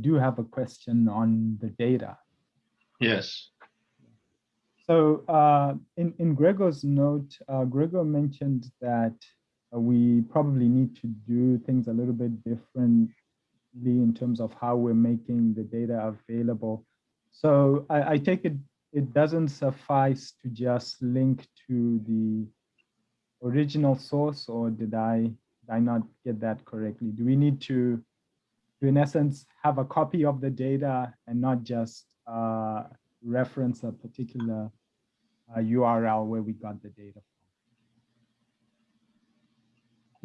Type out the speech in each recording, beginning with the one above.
do have a question on the data. Yes. So uh, in, in Gregor's note, uh, Gregor mentioned that uh, we probably need to do things a little bit differently in terms of how we're making the data available. So I, I take it it doesn't suffice to just link to the original source or did I, did I not get that correctly? Do we need to, to in essence, have a copy of the data and not just uh, reference a particular uh, URL where we got the data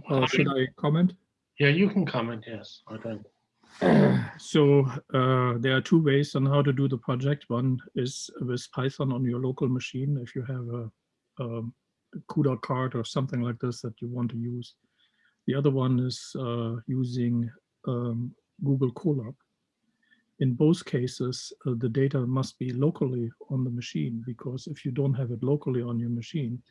from? Uh, should I comment? Yeah, you can comment, yes. Okay. So uh, there are two ways on how to do the project. One is with Python on your local machine. If you have a, a CUDA card or something like this that you want to use. The other one is uh, using um, Google Colab. In both cases, uh, the data must be locally on the machine because if you don't have it locally on your machine,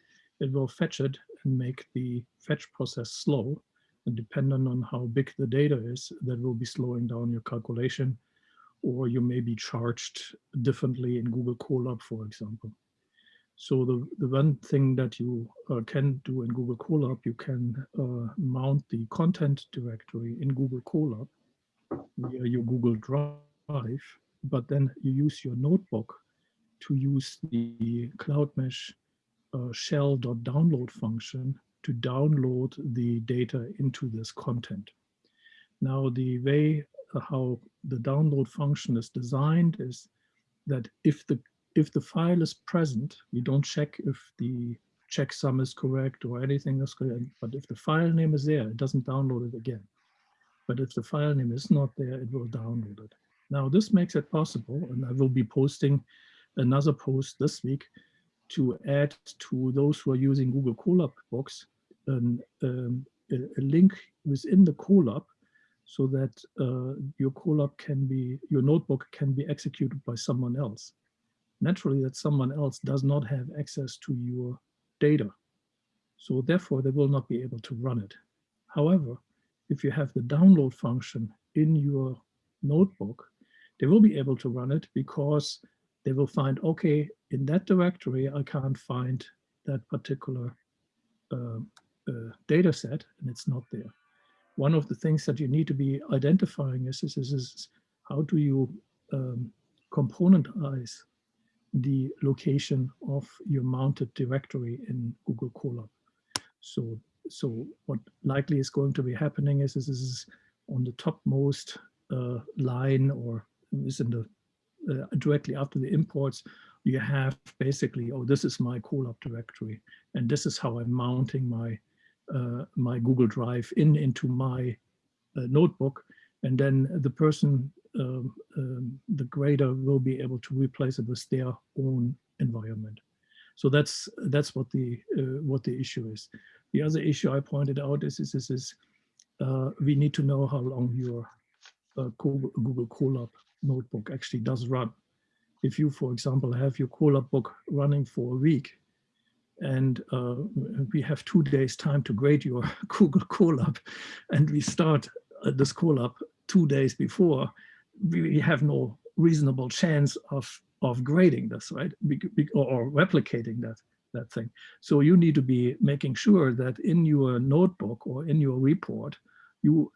it will fetch it and make the fetch process slow and depending on how big the data is, that will be slowing down your calculation, or you may be charged differently in Google Colab, for example. So the, the one thing that you uh, can do in Google Colab, you can uh, mount the content directory in Google Colab via your Google Drive, but then you use your notebook to use the Cloudmesh uh, shell.download function to download the data into this content. Now, the way uh, how the download function is designed is that if the if the file is present, we don't check if the checksum is correct or anything is correct, but if the file name is there, it doesn't download it again. But if the file name is not there, it will download it. Now this makes it possible, and I will be posting another post this week to add to those who are using Google Colab Box an, um, a, a, link within the Colab so that uh, your Colab can be, your notebook can be executed by someone else. Naturally, that someone else does not have access to your data. So therefore, they will not be able to run it. However, if you have the download function in your notebook, they will be able to run it because they will find, okay, in that directory, I can't find that particular uh, uh, data set and it's not there. One of the things that you need to be identifying is, is, is, is how do you um, componentize the location of your mounted directory in Google Colab. So, so what likely is going to be happening is, is, is on the topmost uh, line or is in the uh, directly after the imports, you have basically, oh, this is my Colab directory, and this is how I'm mounting my uh, my Google Drive in into my uh, notebook, and then the person, um, um, the grader, will be able to replace it with their own environment. So that's that's what the uh, what the issue is. The other issue I pointed out is is, is, is uh, we need to know how long your uh, Google, Colab notebook actually does run. If you, for example, have your Colab book running for a week, and uh, we have two days time to grade your Google Colab and we start uh, this Colab two days before, we have no reasonable chance of, of grading this, right? Be, be, or, replicating that, that thing. So you need to be making sure that in your notebook or in your report, you,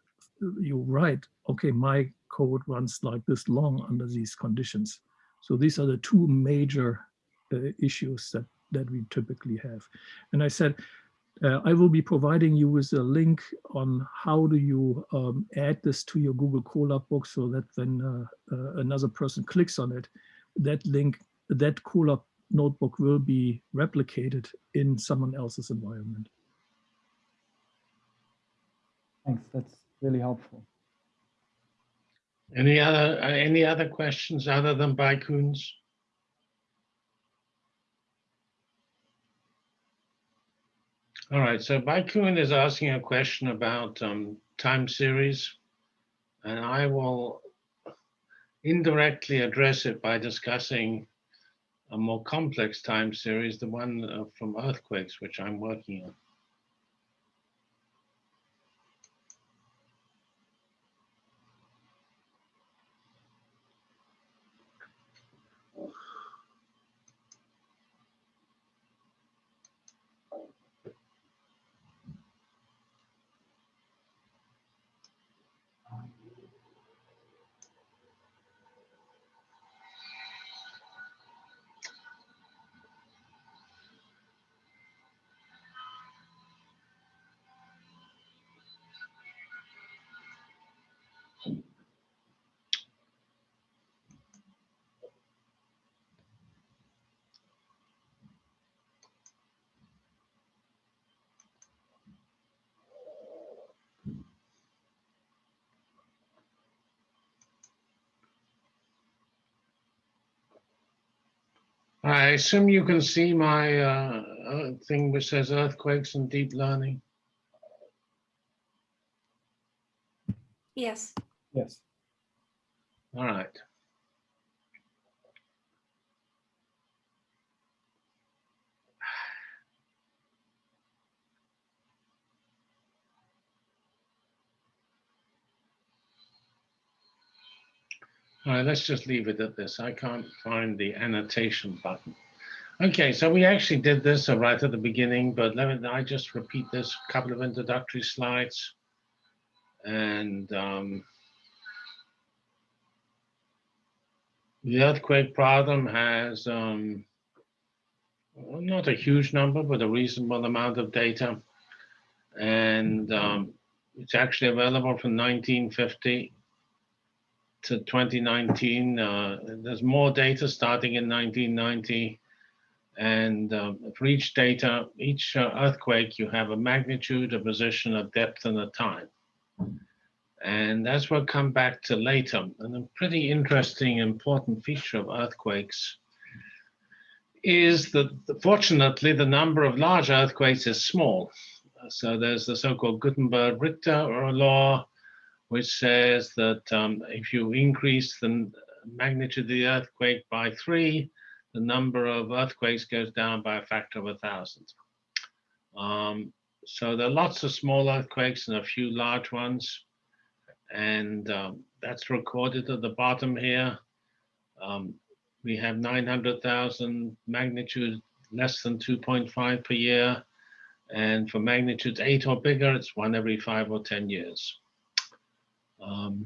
you write, okay, my code runs like this long under these conditions. So these are the two major uh, issues that that we typically have. And I said, uh, I will be providing you with a link on how do you um, add this to your Google Colab book so that when uh, uh, another person clicks on it, that link, that Colab notebook will be replicated in someone else's environment. Thanks, that's really helpful. Any other uh, any other questions other than Baikuns? All right, so Baikun is asking a question about um, time series, and I will indirectly address it by discussing a more complex time series, the one uh, from earthquakes, which I'm working on. I assume you can see my uh, uh, thing which says earthquakes and deep learning. Yes. Yes. All right. All right, let's just leave it at this. I can't find the annotation button. Okay, so we actually did this uh, right at the beginning, but let me, I just repeat this couple of introductory slides. And um, the earthquake problem has um, not a huge number, but a reasonable amount of data. And um, it's actually available from 1950 to 2019. Uh, there's more data starting in 1990. And um, for each data, each uh, earthquake, you have a magnitude, a position, a depth, and a time. And that's what come back to later. And a pretty interesting, important feature of earthquakes is that fortunately, the number of large earthquakes is small. So there's the so-called Gutenberg-Richter law, which says that um, if you increase the magnitude of the earthquake by three, the number of earthquakes goes down by a factor of a thousand. Um, so there are lots of small earthquakes and a few large ones. And um, that's recorded at the bottom here. Um, we have 900,000 magnitude less than 2.5 per year. And for magnitudes eight or bigger, it's one every five or 10 years. Um,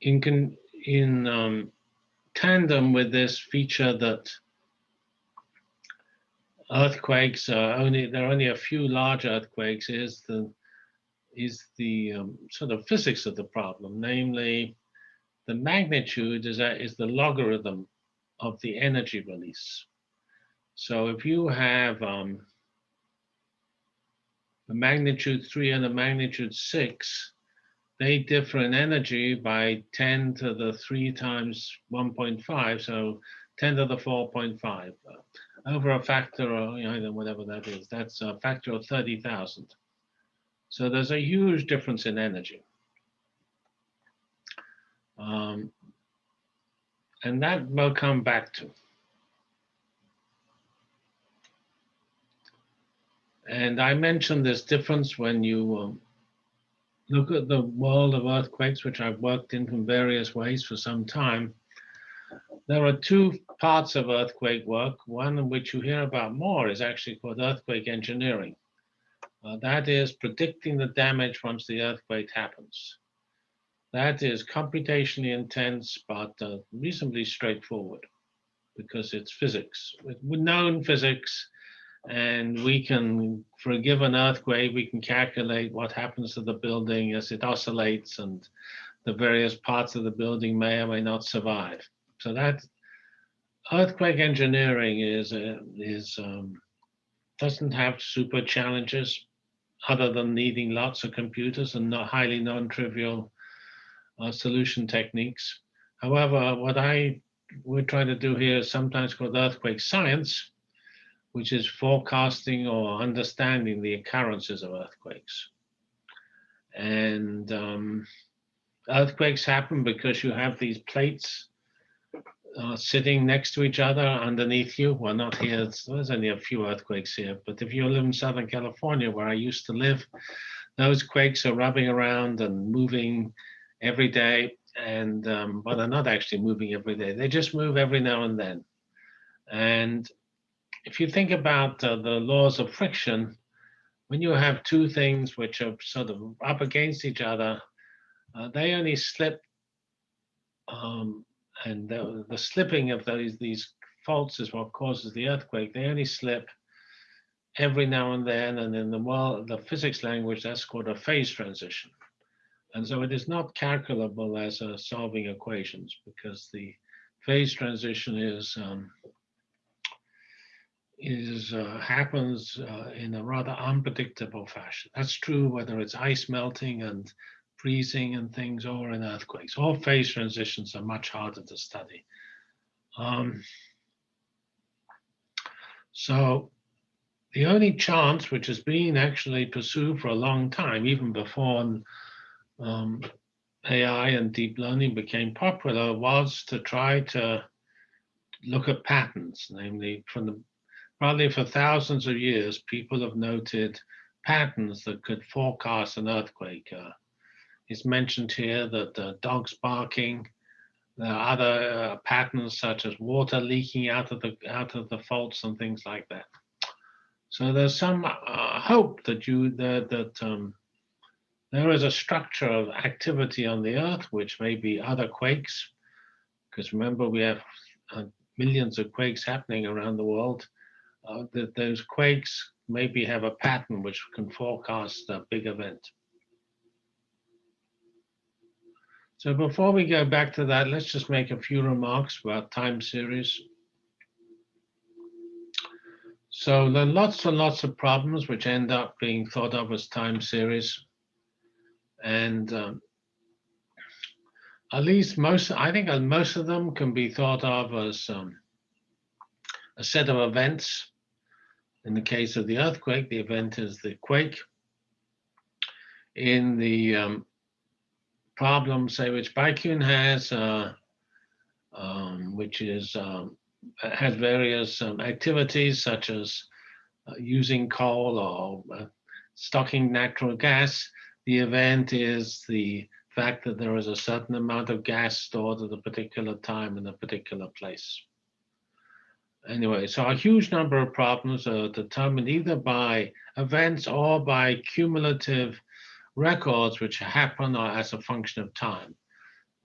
in con in um, tandem with this feature that earthquakes are only there are only a few large earthquakes is the is the um, sort of physics of the problem, namely the magnitude is that is the logarithm of the energy release. So if you have um, a magnitude 3 and a magnitude 6, they differ in energy by 10 to the 3 times 1.5, so 10 to the 4.5. Uh, over a factor of, you know, whatever that is, that's a factor of 30,000. So there's a huge difference in energy. Um, and that we'll come back to. And I mentioned this difference when you um, look at the world of earthquakes, which I've worked in from various ways for some time. There are two parts of earthquake work. One in which you hear about more is actually called earthquake engineering. Uh, that is predicting the damage once the earthquake happens. That is computationally intense, but uh, reasonably straightforward because it's physics. With known physics, and we can, for a given earthquake, we can calculate what happens to the building as it oscillates and the various parts of the building may or may not survive. So that earthquake engineering is, uh, is um, doesn't have super challenges other than needing lots of computers and not highly non-trivial uh, solution techniques. However, what I would try to do here is sometimes called earthquake science, which is forecasting or understanding the occurrences of earthquakes. And um, earthquakes happen because you have these plates uh, sitting next to each other underneath you. Well, not here, there's only a few earthquakes here, but if you live in Southern California, where I used to live, those quakes are rubbing around and moving every day. and um, but they're not actually moving every day. They just move every now and then. And if you think about uh, the laws of friction, when you have two things which are sort of up against each other, uh, they only slip, um, and the, the, slipping of those these faults is what causes the earthquake. They only slip every now and then, and in the world, the physics language, that's called a phase transition. And so it is not calculable as a solving equations because the phase transition is um, is uh, happens uh, in a rather unpredictable fashion. That's true whether it's ice melting and freezing and things or in earthquakes. All phase transitions are much harder to study. Um, so the only chance which has been actually pursued for a long time, even before um, AI and deep learning became popular, was to try to look at patterns, namely from the Probably for thousands of years, people have noted patterns that could forecast an earthquake. Uh, it's mentioned here that uh, dogs barking, there are other uh, patterns such as water leaking out of the out of the faults and things like that. So there's some uh, hope that you that that um, there is a structure of activity on the Earth, which may be other quakes, because remember we have uh, millions of quakes happening around the world uh, that those quakes maybe have a pattern which can forecast a big event. So before we go back to that, let's just make a few remarks about time series. So there are lots and lots of problems which end up being thought of as time series. And um, at least most, I think most of them can be thought of as um, a set of events in the case of the earthquake, the event is the quake. In the um, problem, say, which Baikun has, uh, um, which is um, has various um, activities such as uh, using coal or uh, stocking natural gas. The event is the fact that there is a certain amount of gas stored at a particular time in a particular place anyway, so a huge number of problems are determined either by events or by cumulative records which happen as a function of time.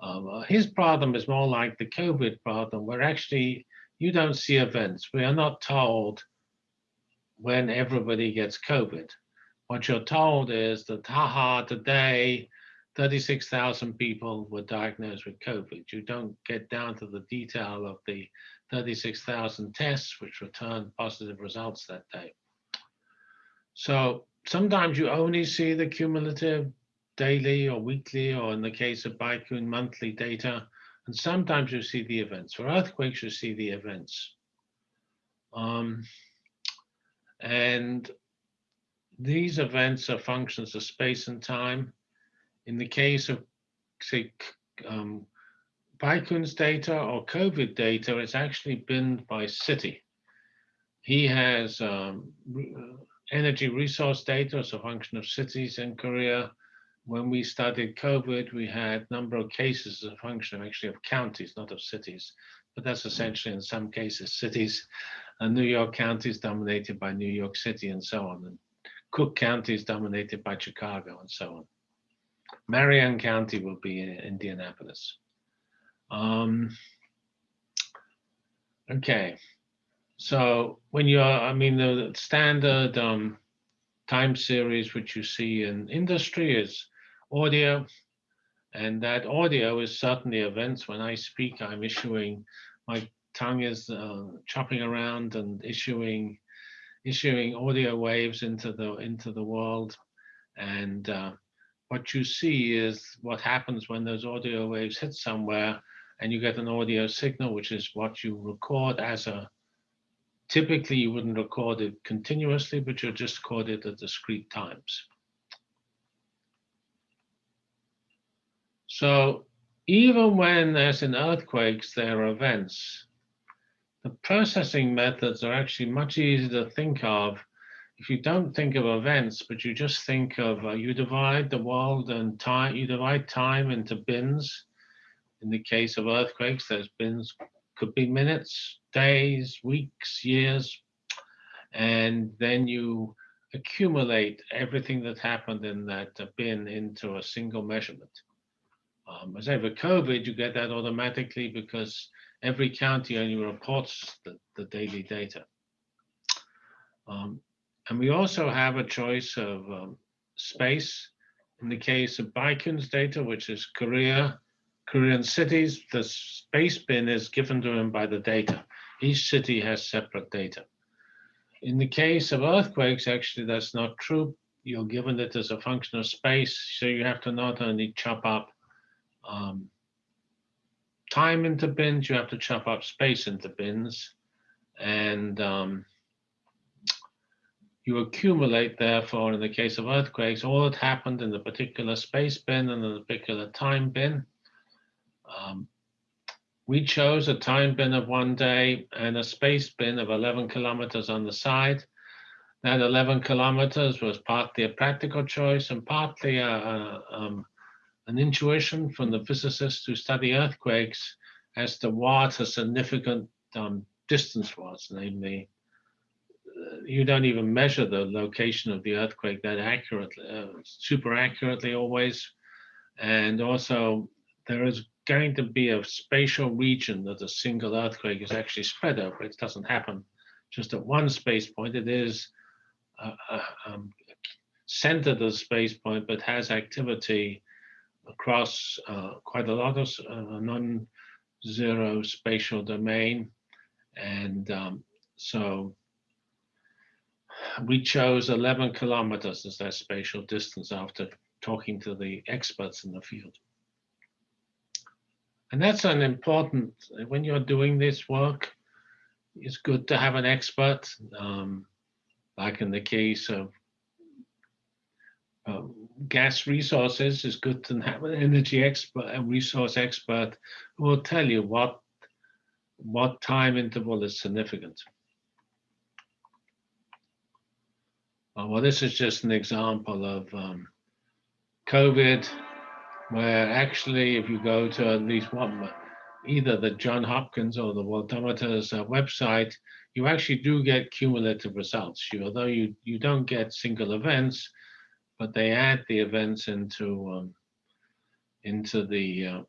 Um, uh, his problem is more like the COVID problem, where actually you don't see events. We are not told when everybody gets COVID. What you're told is that, haha, today 36,000 people were diagnosed with COVID. You don't get down to the detail of the 36,000 tests, which returned positive results that day. So sometimes you only see the cumulative daily or weekly, or in the case of Baikun, monthly data. And sometimes you see the events. For earthquakes, you see the events. Um, and these events are functions of space and time. In the case of, say, um, Baikun's data or COVID data is actually binned by city. He has um, uh, energy resource data as a function of cities in Korea. When we studied COVID, we had number of cases as a function actually of counties, not of cities. But that's essentially in some cases cities. And New York County is dominated by New York City and so on. And Cook County is dominated by Chicago and so on. Marion County will be in Indianapolis. Um, okay, so when you're, I mean, the standard um, time series which you see in industry is audio, and that audio is certainly events. When I speak, I'm issuing, my tongue is uh, chopping around and issuing issuing audio waves into the into the world, and uh, what you see is what happens when those audio waves hit somewhere and you get an audio signal, which is what you record as a, typically you wouldn't record it continuously, but you just record it at discrete times. So even when there's in earthquakes, there are events, the processing methods are actually much easier to think of if you don't think of events, but you just think of, uh, you divide the world and time, you divide time into bins, In the case of earthquakes, those bins could be minutes, days, weeks, years, and then you accumulate everything that happened in that uh, bin into a single measurement. Um, as over COVID, you get that automatically because every county only reports the, the daily data. Um, and we also have a choice of um, space. In the case of Baikun's data, which is Korea, Korean cities, the space bin is given to him by the data. Each city has separate data. In the case of earthquakes, actually, that's not true. You're given it as a function of space, so you have to not only chop up um, time into bins, you have to chop up space into bins. And um, you accumulate, therefore, in the case of earthquakes, all that happened in the particular space bin and the particular time bin. Um, we chose a time bin of one day and a space bin of 11 kilometers on the side. That 11 kilometers was partly a practical choice and partly a, a, um, an intuition from the physicists who study earthquakes as to what a significant um, distance was, namely, uh, you don't even measure the location of the earthquake that accurately, uh, super accurately always. And also there is going to be a spatial region that a single earthquake is actually spread over. It doesn't happen just at one space point. It is uh, uh, um, centered as a space point, but has activity across uh, quite a lot of uh, non-zero spatial domain. And um, so we chose 11 kilometers as that spatial distance after talking to the experts in the field. And that's an important, when you're doing this work, it's good to have an expert, um, like in the case of uh, gas resources, it's good to have an energy expert, a resource expert who will tell you what, what time interval is significant. Uh, well, this is just an example of um, COVID where actually if you go to at least one, either the John Hopkins or the Worldometer's uh, website, you actually do get cumulative results. You, although you, you don't get single events, but they add the events into, um, into the uh,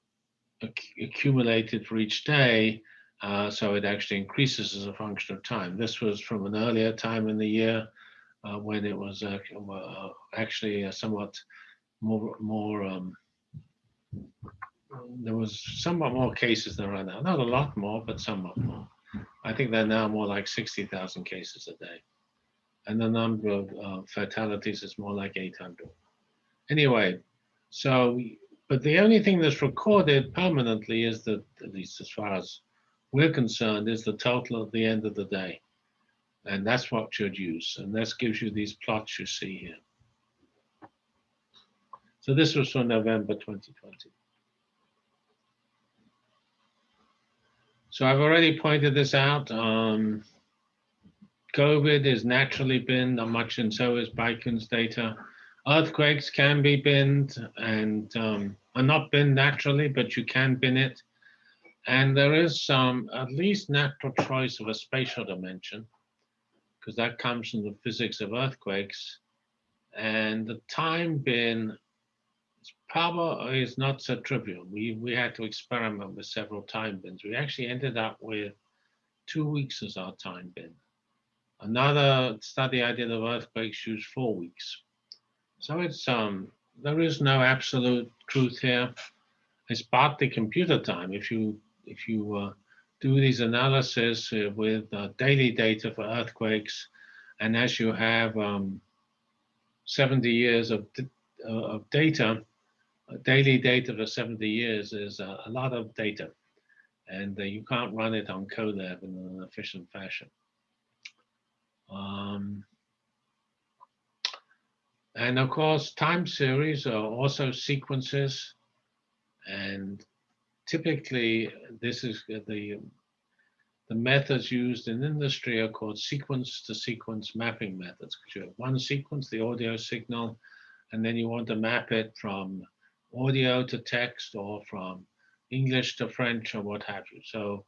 accumulated for each day, uh, so it actually increases as a function of time. This was from an earlier time in the year uh, when it was uh, actually somewhat more, more um, there was somewhat more cases than right now. Not a lot more, but somewhat more. I think they're now more like 60,000 cases a day. And the number of uh, fatalities is more like 800. Anyway, so, but the only thing that's recorded permanently is that, at least as far as we're concerned, is the total at the end of the day. And that's what you'd use. And this gives you these plots you see here. So this was from November 2020. So I've already pointed this out. Um, COVID has naturally been not much, and so is Baikun's data. Earthquakes can be binned and um, are not binned naturally, but you can bin it. And there is some at least natural choice of a spatial dimension, because that comes from the physics of earthquakes. And the time bin Probably is not so trivial. We, we had to experiment with several time bins. We actually ended up with two weeks as our time bin. Another study I did of earthquakes used four weeks. So it's um there is no absolute truth here. It's partly computer time. If you if you uh, do these analysis uh, with uh, daily data for earthquakes, and as you have um, 70 years of, uh, of data, daily data for 70 years is a, a lot of data and uh, you can't run it on Colab in an efficient fashion. Um, and of course, time series are also sequences. And typically, this is the, the methods used in industry are called sequence to sequence mapping methods. Because you have one sequence, the audio signal, and then you want to map it from audio to text or from English to French or what have you. So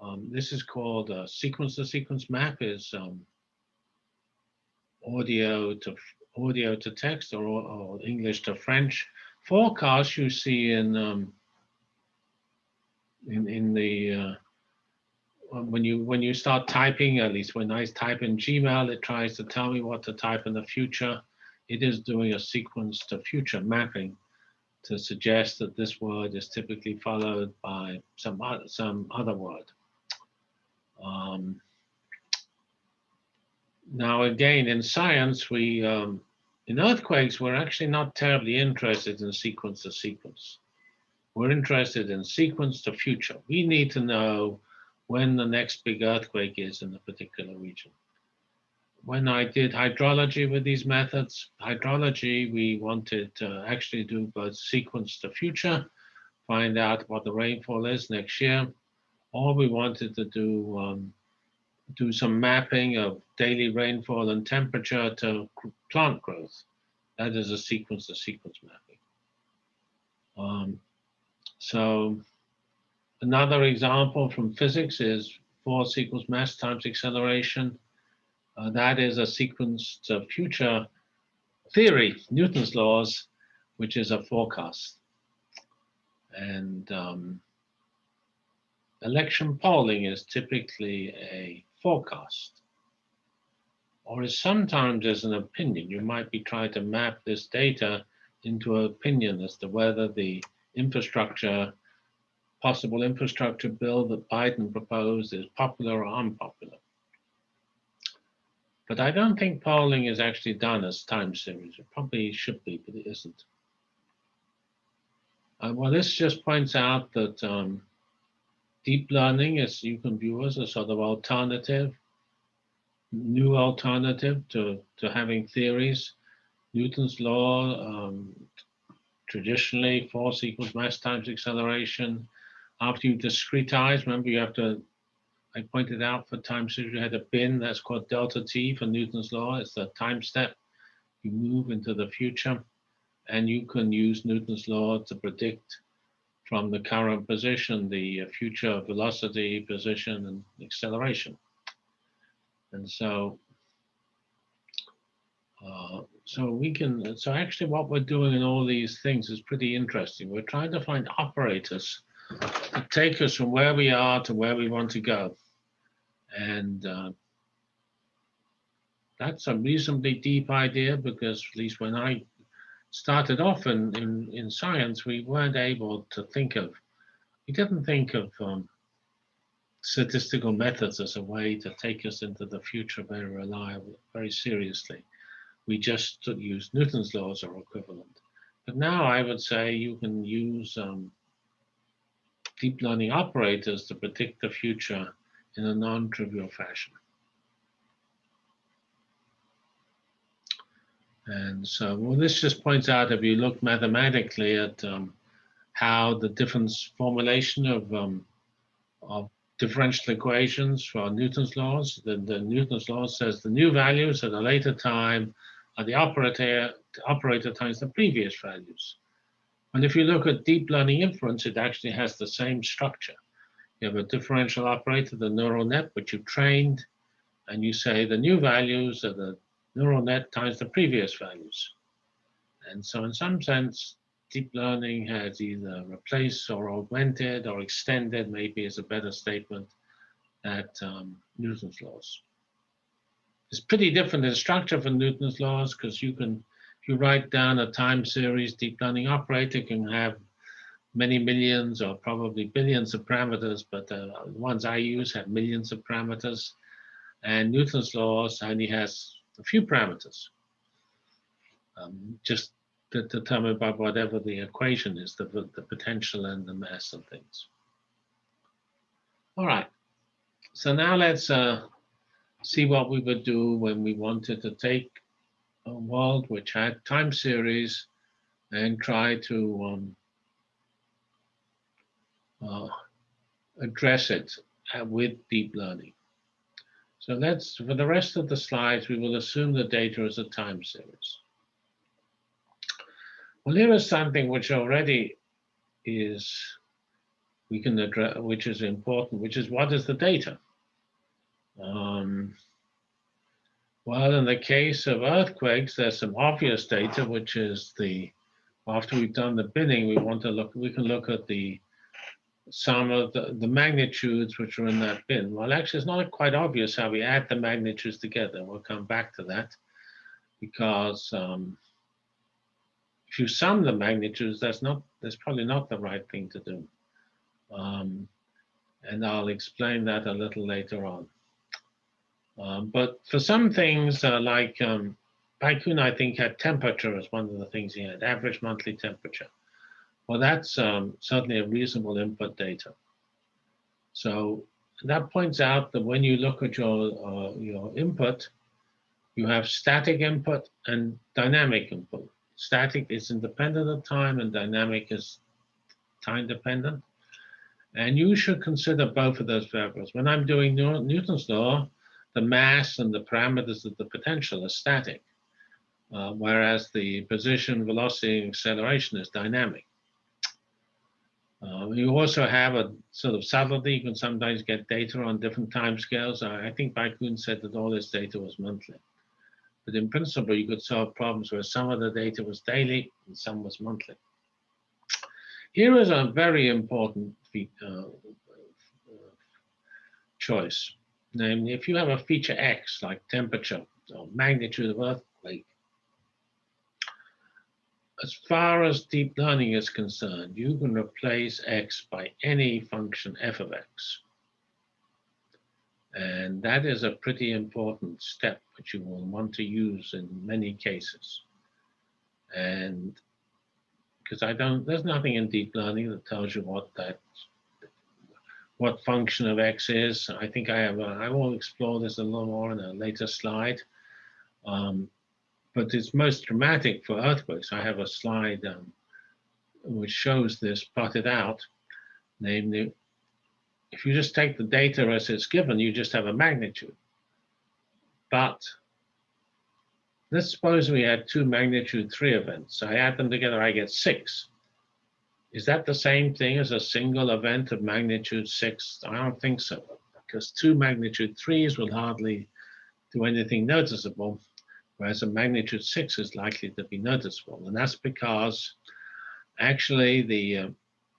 um, this is called a sequence to sequence map is um, audio to audio to text or, or, English to French. Forecast you see in um, in in the uh, when you when you start typing, at least when I type in Gmail, it tries to tell me what to type in the future. It is doing a sequence to future mapping to suggest that this word is typically followed by some other, some other word. Um, now, again, in science, we um, in earthquakes, we're actually not terribly interested in sequence to sequence. We're interested in sequence to future. We need to know when the next big earthquake is in a particular region. When I did hydrology with these methods, hydrology, we wanted to actually do both sequence the future, find out what the rainfall is next year, or we wanted to do um, do some mapping of daily rainfall and temperature to plant growth. That is a sequence to sequence mapping. Um, so Another example from physics is force equals mass times acceleration. Uh, that is a sequence of future theory, Newton's laws, which is a forecast. And um, election polling is typically a forecast or is sometimes as an opinion. You might be trying to map this data into an opinion as to whether the infrastructure possible infrastructure bill that Biden proposed is popular or unpopular. But I don't think polling is actually done as time series. It probably should be, but it isn't. Uh, well, this just points out that um, deep learning, as you can view as a sort of alternative, new alternative to, to having theories. Newton's law, um, traditionally force equals mass times acceleration, after you discretize, remember you have to, I pointed out for time series, you had a bin that's called delta t for Newton's law. It's the time step. You move into the future and you can use Newton's law to predict from the current position, the future velocity, position, and acceleration. And so, uh, so we can, so actually what we're doing in all these things is pretty interesting. We're trying to find operators that take us from where we are to where we want to go. And uh, that's a reasonably deep idea because at least when I started off in, in, in science, we weren't able to think of, we didn't think of um, statistical methods as a way to take us into the future very reliable, very seriously. We just used Newton's laws or equivalent. But now I would say you can use um, deep learning operators to predict the future in a non-trivial fashion. And so, well, this just points out if you look mathematically at um, how the different formulation of, um, of differential equations for Newton's laws, the, the Newton's law says the new values at a later time are the operator, the operator times the previous values. And if you look at deep learning inference, it actually has the same structure. You have a differential operator, the neural net, which you've trained, and you say the new values are the neural net times the previous values. And so in some sense, deep learning has either replaced or augmented or extended, maybe is a better statement, at um, Newton's laws. It's pretty different in structure from Newton's laws because you can you write down a time series deep learning operator can have many millions or probably billions of parameters, but uh, the ones I use have millions of parameters. And Newton's laws only has a few parameters, um, just determined by whatever the equation is, the, the potential and the mass and things. All right, so now let's uh, see what we would do when we wanted to take a world which had time series and try to um, uh, address it uh, with deep learning. So let's, for the rest of the slides, we will assume the data is a time series. Well, here is something which already is we can address, which is important, which is what is the data? Um, well, in the case of earthquakes, there's some obvious data, which is the, after we've done the binning, we want to look, we can look at the some of the, the magnitudes which are in that bin. Well, actually, it's not quite obvious how we add the magnitudes together. We'll come back to that because um, if you sum the magnitudes, that's not that's probably not the right thing to do. Um, and I'll explain that a little later on. Um, but for some things uh, like um, Baikun, I think had temperature as one of the things he had, average monthly temperature. Well, that's um, certainly a reasonable input data. So that points out that when you look at your, uh, your input, you have static input and dynamic input. Static is independent of time and dynamic is time dependent. And you should consider both of those variables. When I'm doing Newton's law, the mass and the parameters of the potential are static, uh, whereas the position, velocity, and acceleration is dynamic. Uh, you also have a sort of subtlety. You can sometimes get data on different time scales. I, I think Baikun said that all this data was monthly. But in principle, you could solve problems where some of the data was daily and some was monthly. Here is a very important uh, choice. Namely, if you have a feature X, like temperature or magnitude of earthquake, as far as deep learning is concerned, you can replace x by any function f of x. And that is a pretty important step which you will want to use in many cases. And because I don't, there's nothing in deep learning that tells you what that, what function of x is. I think I have, a, I will explore this a little more in a later slide. Um, but it's most dramatic for earthquakes. I have a slide um, which shows this plotted out, namely, if you just take the data as it's given, you just have a magnitude. But let's suppose we had two magnitude three events. I add them together, I get six. Is that the same thing as a single event of magnitude six? I don't think so, because two magnitude threes will hardly do anything noticeable whereas a magnitude 6 is likely to be noticeable. And that's because actually the uh,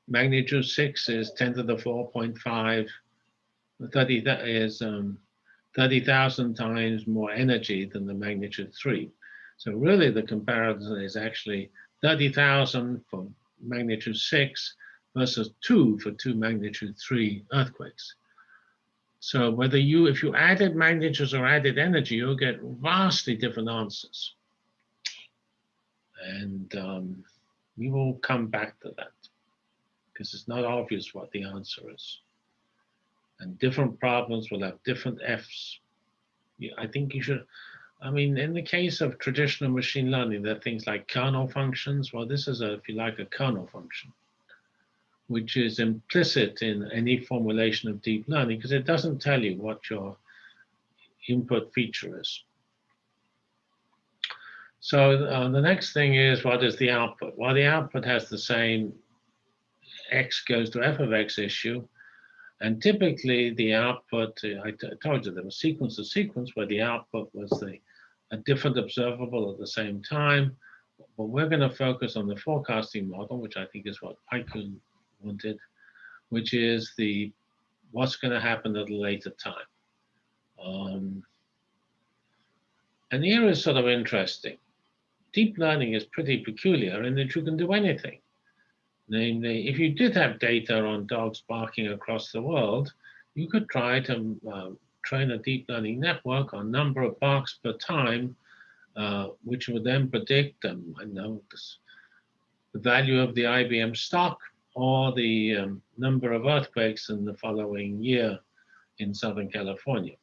magnitude 6 is 10 to the 4.5, 30 is um, 30,000 times more energy than the magnitude 3. So really the comparison is actually 30,000 for magnitude 6 versus 2 for two magnitude 3 earthquakes. So whether you, if you added magnitudes or added energy, you'll get vastly different answers. And um, we will come back to that because it's not obvious what the answer is. And different problems will have different Fs. I think you should, I mean, in the case of traditional machine learning, there are things like kernel functions. Well, this is a, if you like, a kernel function which is implicit in any formulation of deep learning because it doesn't tell you what your input feature is. So uh, the next thing is what is the output? Well, the output has the same x goes to f of x issue. And typically the output, I told you there was sequence to sequence where the output was the a different observable at the same time. But we're going to focus on the forecasting model, which I think is what Baikun wanted, which is the what's going to happen at a later time. Um, and here is sort of interesting. Deep learning is pretty peculiar in that you can do anything. Namely, if you did have data on dogs barking across the world, you could try to uh, train a deep learning network on number of barks per time, uh, which would then predict um, I know the value of the IBM stock or the um, number of earthquakes in the following year in Southern California.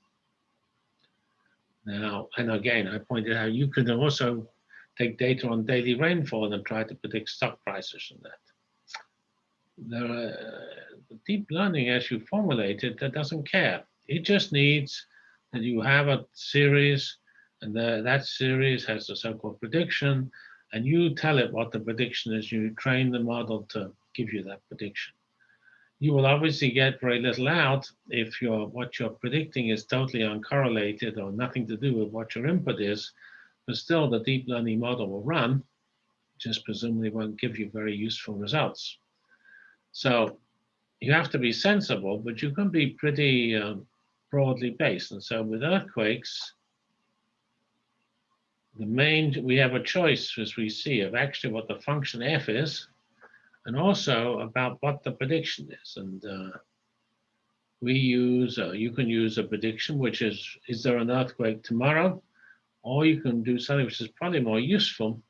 Now, and again, I pointed out you could also take data on daily rainfall and try to predict stock prices from that. There are, uh, deep learning, as you formulate it, that doesn't care. It just needs that you have a series, and the, that series has a so-called prediction, and you tell it what the prediction is. You train the model to give you that prediction. you will obviously get very little out if your what you're predicting is totally uncorrelated or nothing to do with what your input is, but still the deep learning model will run, just presumably won't give you very useful results. So you have to be sensible, but you can be pretty um, broadly based. And so with earthquakes, the main, we have a choice as we see of actually what the function f is, and also about what the prediction is. And uh, we use, uh, you can use a prediction, which is, is there an earthquake tomorrow? Or you can do something which is probably more useful.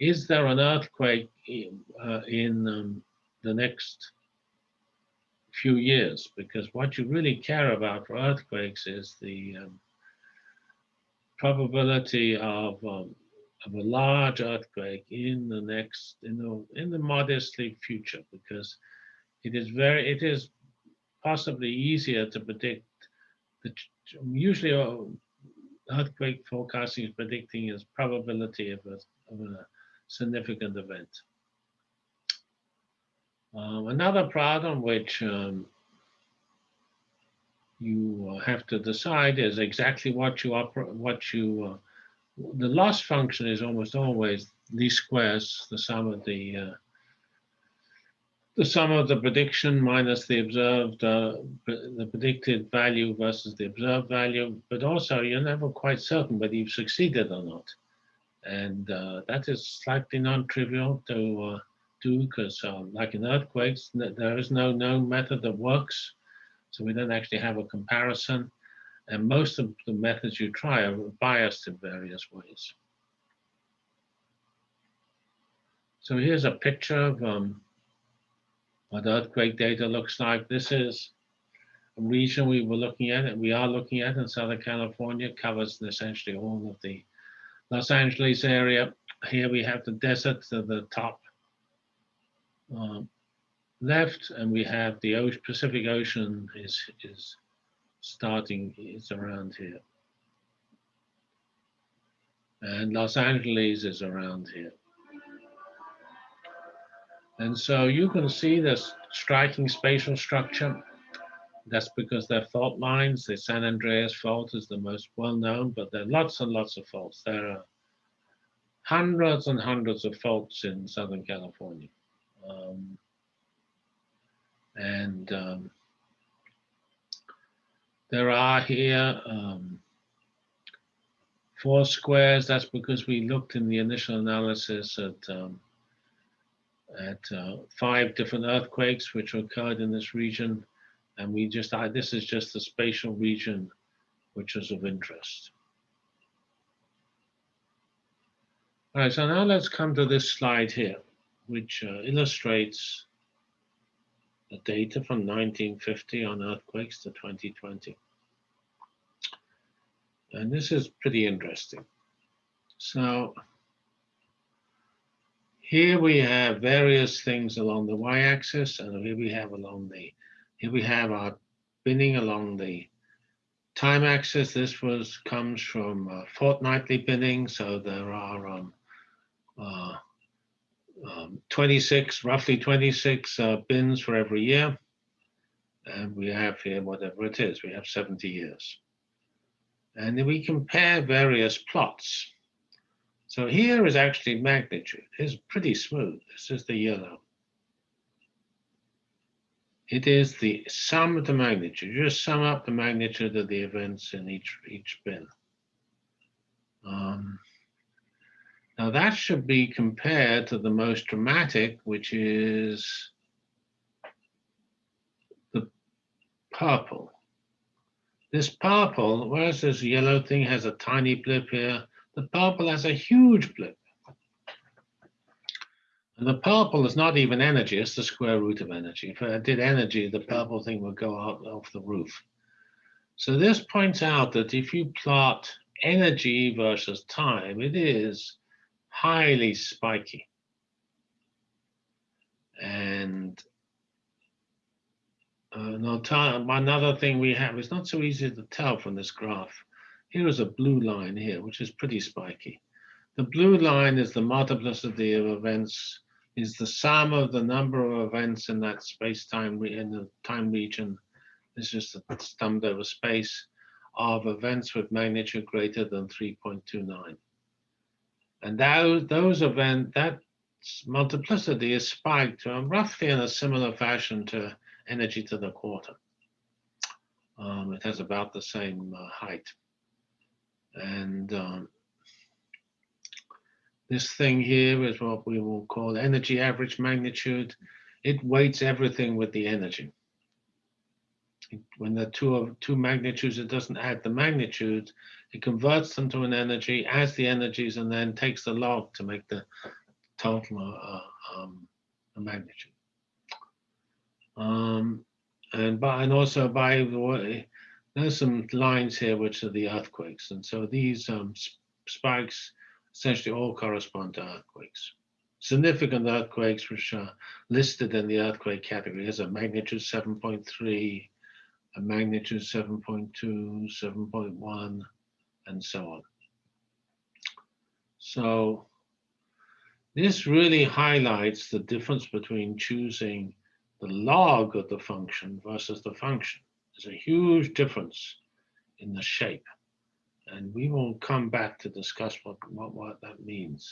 Is there an earthquake in, uh, in um, the next few years? Because what you really care about for earthquakes is the um, probability of um, of a large earthquake in the next in the in the modestly future because it is very it is possibly easier to predict the usually uh, earthquake forecasting is predicting is probability of a, of a significant event. Um, another problem which um, you have to decide is exactly what you what you uh, the loss function is almost always least squares, the sum of the uh, the sum of the prediction minus the observed, uh, the predicted value versus the observed value. But also, you're never quite certain whether you've succeeded or not, and uh, that is slightly non-trivial to uh, do because, um, like in earthquakes, there is no known method that works, so we don't actually have a comparison. And most of the methods you try are biased in various ways. So here's a picture of um, what earthquake data looks like. This is a region we were looking at, and we are looking at in Southern California, covers essentially all of the Los Angeles area. Here we have the desert to the top um, left, and we have the Pacific Ocean is, is starting is around here. And Los Angeles is around here. And so you can see this striking spatial structure. That's because they're fault lines. The San Andreas fault is the most well known, but there are lots and lots of faults. There are hundreds and hundreds of faults in Southern California. Um, and um, there are here um, four squares. That's because we looked in the initial analysis at um, at uh, five different earthquakes which occurred in this region. And we just, uh, this is just the spatial region which is of interest. All right, so now let's come to this slide here, which uh, illustrates the data from 1950 on earthquakes to 2020. And this is pretty interesting. So here we have various things along the y-axis, and here we have along the, here we have our binning along the time axis. This was comes from uh, fortnightly binning, so there are um, uh, um, 26, roughly 26 uh, bins for every year. And we have here whatever it is, we have 70 years. And then we compare various plots. So here is actually magnitude. It's pretty smooth. This is the yellow. It is the sum of the magnitude. You just sum up the magnitude of the events in each, each bin. Um, now that should be compared to the most dramatic, which is the purple. This purple, whereas this yellow thing has a tiny blip here, the purple has a huge blip. And the purple is not even energy, it's the square root of energy. If I did energy, the purple thing would go out off the roof. So this points out that if you plot energy versus time, it is highly spiky. And uh, another thing we have is not so easy to tell from this graph. Here is a blue line here, which is pretty spiky. The blue line is the multiplicity of events is the sum of the number of events in that space-time, in the time region. This is the summed over space of events with magnitude greater than 3.29. And those, those event, that multiplicity is spiked roughly in a similar fashion to energy to the quarter. Um, it has about the same uh, height. And um, this thing here is what we will call energy average magnitude. It weights everything with the energy. When the two of two magnitudes, it doesn't add the magnitude. It converts them to an energy, adds the energies, and then takes the log to make the total uh, um, a magnitude. Um, and by and also by the way, there's some lines here which are the earthquakes, and so these um, spikes essentially all correspond to earthquakes. Significant earthquakes, which are listed in the earthquake category, is a magnitude 7.3, a magnitude 7.2, 7.1, and so on. So this really highlights the difference between choosing the log of the function versus the function. There's a huge difference in the shape. And we will come back to discuss what, what, what that means.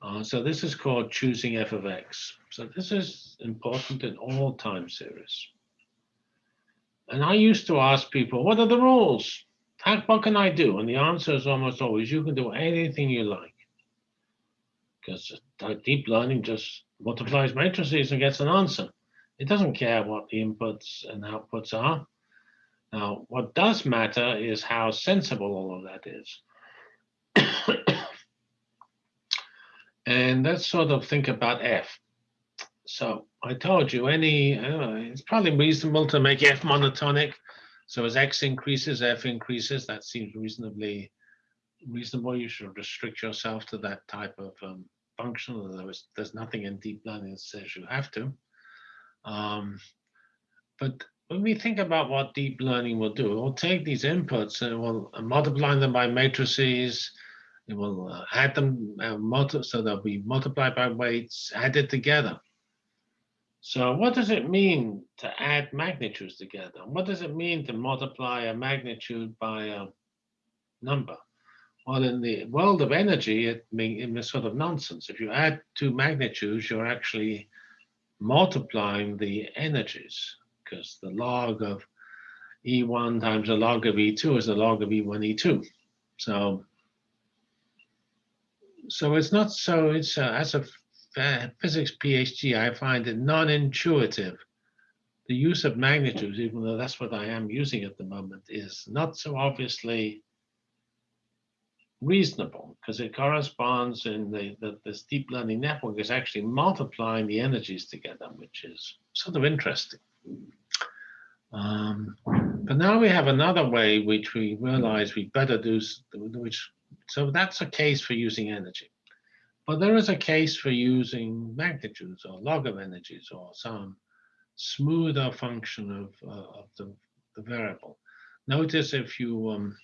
Uh, so this is called choosing f of x. So this is important in all time series. And I used to ask people, what are the rules? How, what can I do? And the answer is almost always, you can do anything you like. Because deep learning just multiplies matrices and gets an answer. It doesn't care what the inputs and outputs are. Now, what does matter is how sensible all of that is. and let's sort of think about F. So I told you any, uh, it's probably reasonable to make F monotonic. So as X increases, F increases. That seems reasonably reasonable. You should restrict yourself to that type of um, function. There's, there's nothing in deep learning that says you have to. Um, but when we think about what deep learning will do, it will take these inputs and it will multiply them by matrices. It will uh, add them, uh, so they'll be multiplied by weights, added together. So what does it mean to add magnitudes together? What does it mean to multiply a magnitude by a number? Well, in the world of energy, it means sort of nonsense. If you add two magnitudes, you're actually multiplying the energies because the log of E1 times the log of E2 is the log of E1, E2. So, so it's not so, it's uh, as a physics PhD, I find it non-intuitive. The use of magnitudes, even though that's what I am using at the moment, is not so obviously reasonable because it corresponds in the, the this deep learning network is actually multiplying the energies together, which is sort of interesting. Um, but now we have another way which we realize we better do, which so that's a case for using energy. But there is a case for using magnitudes or log of energies or some smoother function of, uh, of the, the variable. Notice if you um,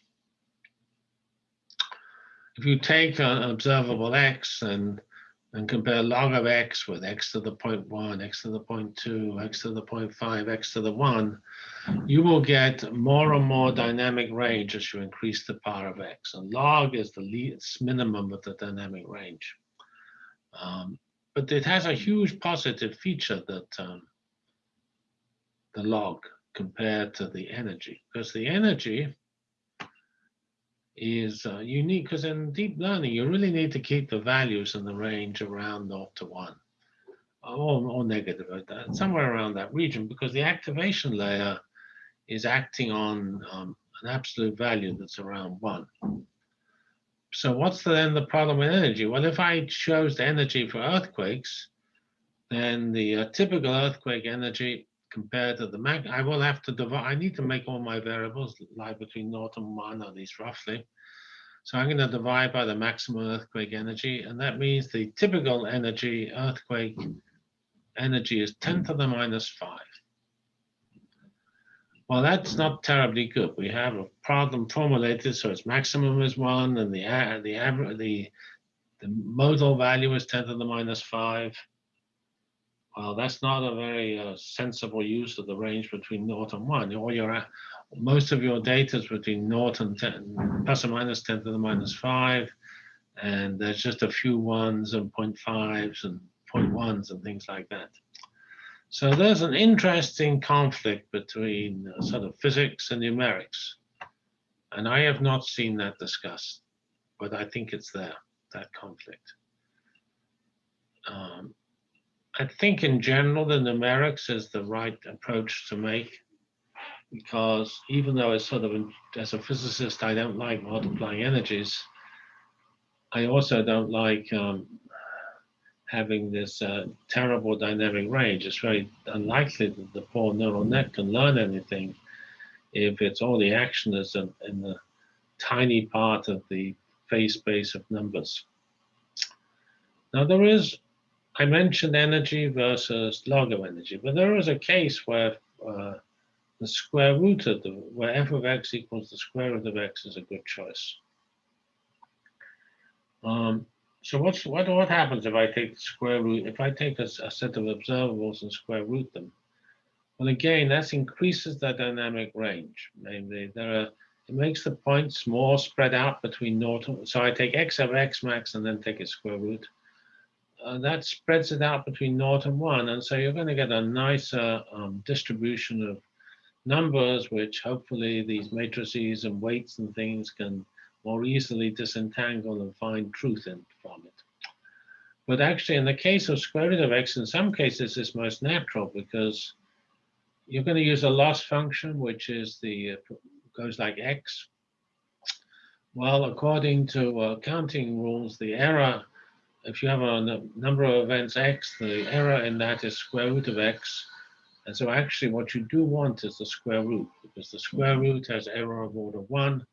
if you take an observable x and and compare log of x with x to the 0.1, x to the 0.2, x to the 0.5, x to the 1, you will get more and more dynamic range as you increase the power of x. And log is the least minimum of the dynamic range. Um, but it has a huge positive feature that um, the log compared to the energy, because the energy is uh, unique because in deep learning, you really need to keep the values in the range around 0 to 1 or, or negative, uh, somewhere around that region, because the activation layer is acting on um, an absolute value that's around 1. So what's then the problem with energy? Well, if I chose the energy for earthquakes, then the uh, typical earthquake energy compared to the mag, I will have to divide, I need to make all my variables lie between naught and one, at least roughly. So I'm going to divide by the maximum earthquake energy, and that means the typical energy, earthquake energy is 10 to the minus five. Well, that's not terribly good. We have a problem formulated, so its maximum is one, and the the the the modal value is 10 to the minus 5. Well, that's not a very uh, sensible use of the range between 0 and 1. All your, most of your data is between 0 and 10, plus or minus 10 to the minus 5. And there's just a few ones and 0.5s and 0.1s and things like that. So there's an interesting conflict between uh, sort of physics and numerics. And I have not seen that discussed, but I think it's there, that conflict. Um, I think in general, the numerics is the right approach to make because even though it's sort of, as a physicist, I don't like multiplying energies, I also don't like um, having this uh, terrible dynamic range. It's very unlikely that the poor neural net can learn anything if it's all the action is in, in the tiny part of the phase space of numbers. Now there is, I mentioned energy versus log of energy, but there is a case where uh, the square root of the, where f of x equals the square root of x is a good choice. Um, so what's what what happens if I take the square root? If I take a, a, set of observables and square root them, well, again, that increases the dynamic range. Namely, there are it makes the points more spread out between naught. So I take x of x max and then take its square root. Uh, that spreads it out between naught and one, and so you're going to get a nicer um, distribution of numbers, which hopefully these matrices and weights and things can more easily disentangle and find truth in from it. But actually, in the case of square root of x, in some cases, it's most natural because you're going to use a loss function, which is the uh, goes like x. Well, according to uh, counting rules, the error, if you have a number of events x, the error in that is square root of x. And so actually what you do want is the square root, because the square root has error of order one,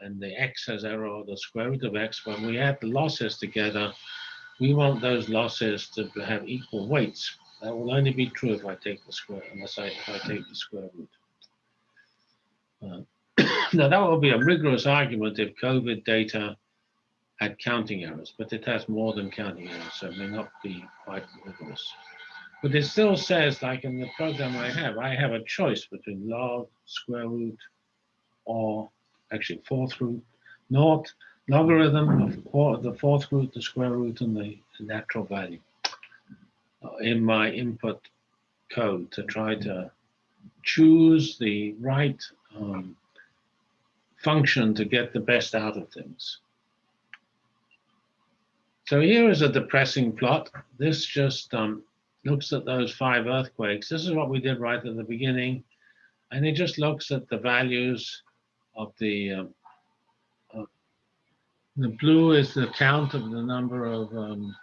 and the x has error the square root of x, when we add the losses together, we want those losses to have equal weights. That will only be true if I take the square, unless I, if I take the square root. Uh, now that would be a rigorous argument if COVID data had counting errors, but it has more than counting errors, so it may not be quite rigorous. But it still says, like in the program I have, I have a choice between log, square root, or actually fourth root, naught, logarithm of the fourth root, the square root, and the natural value uh, in my input code to try to choose the right um, function to get the best out of things. So here is a depressing plot. This just um, looks at those five earthquakes. This is what we did right at the beginning. And it just looks at the values of the um, the blue is the count of the number of um,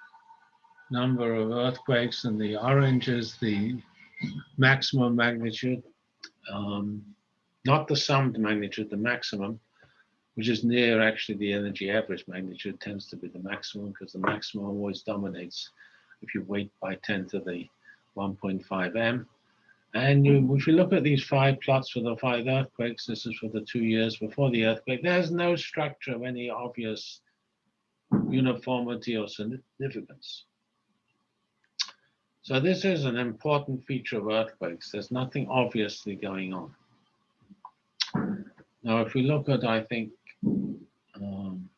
number of earthquakes, and the orange is the maximum magnitude, um, not the summed magnitude, the maximum, which is near actually the energy average magnitude tends to be the maximum because the maximum always dominates if you weight by 10 to the 1.5 m. And you, if you look at these five plots for the five earthquakes, this is for the two years before the earthquake, there's no structure of any obvious uniformity or significance. So this is an important feature of earthquakes. There's nothing obviously going on. Now, if we look at, I think, um,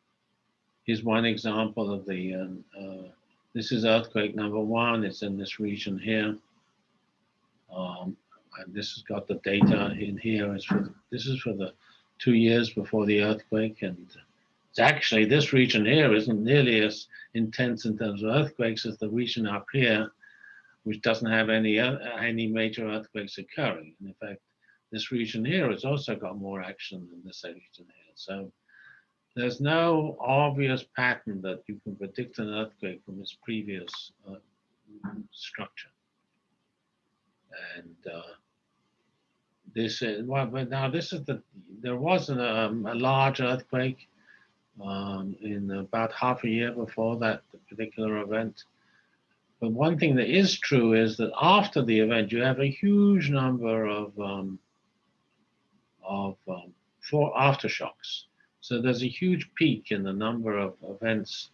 here's one example of the, um, uh, this is earthquake number one. It's in this region here. Um, and this has got the data in here. It's for this is for the two years before the earthquake, and it's actually this region here isn't nearly as intense in terms of earthquakes as the region up here, which doesn't have any uh, any major earthquakes occurring. And in fact, this region here has also got more action than this region here. So there's no obvious pattern that you can predict an earthquake from its previous uh, structure and uh, this is well, but now this is the there was an, um, a large earthquake um, in about half a year before that particular event. But one thing that is true is that after the event, you have a huge number of um, of um, for aftershocks. So there's a huge peak in the number of events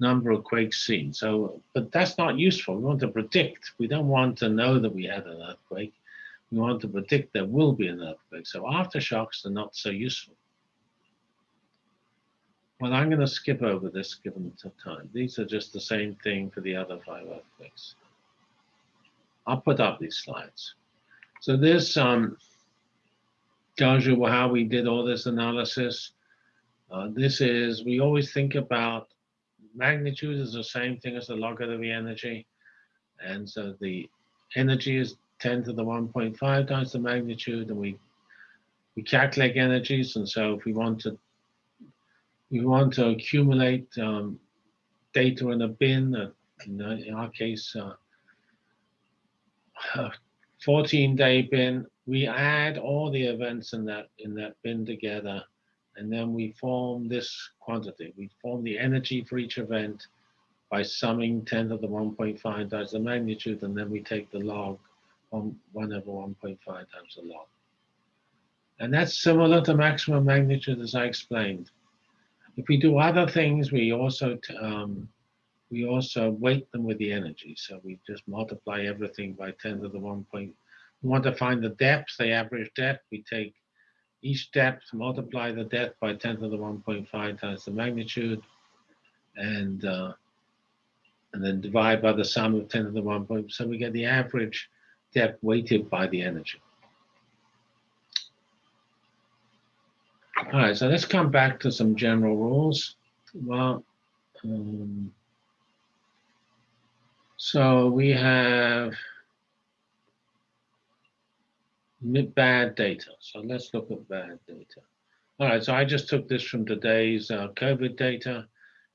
number of quakes seen. So, but that's not useful. We want to predict. We don't want to know that we had an earthquake. We want to predict there will be an earthquake. So aftershocks are not so useful. Well, I'm going to skip over this given the time. These are just the same thing for the other five earthquakes. I'll put up these slides. So this um, tells you how we did all this analysis. Uh, this is, we always think about magnitude is the same thing as the log of the energy. And so the energy is 10 to the 1.5 times the magnitude, and we we calculate energies. And so if we want to we want to accumulate um, data in a bin, uh, in, our case, uh, a 14 day bin, we add all the events in that in that bin together, and then we form this quantity. We form the energy for each event by summing 10 to the 1.5 times the magnitude, and then we take the log on 1 over 1.5 times the log. And that's similar to maximum magnitude as I explained. If we do other things, we also um, we also weight them with the energy. So we just multiply everything by 10 to the 1 point. We want to find the depth, the average depth. We take each depth, multiply the depth by 10 to the 1.5 times the magnitude, and uh, and then divide by the sum of 10 to the 1 point. So we get the average depth weighted by the energy. All right, so let's come back to some general rules. Well, um, so we have bad data. So let's look at bad data. All right, so I just took this from today's uh, COVID data.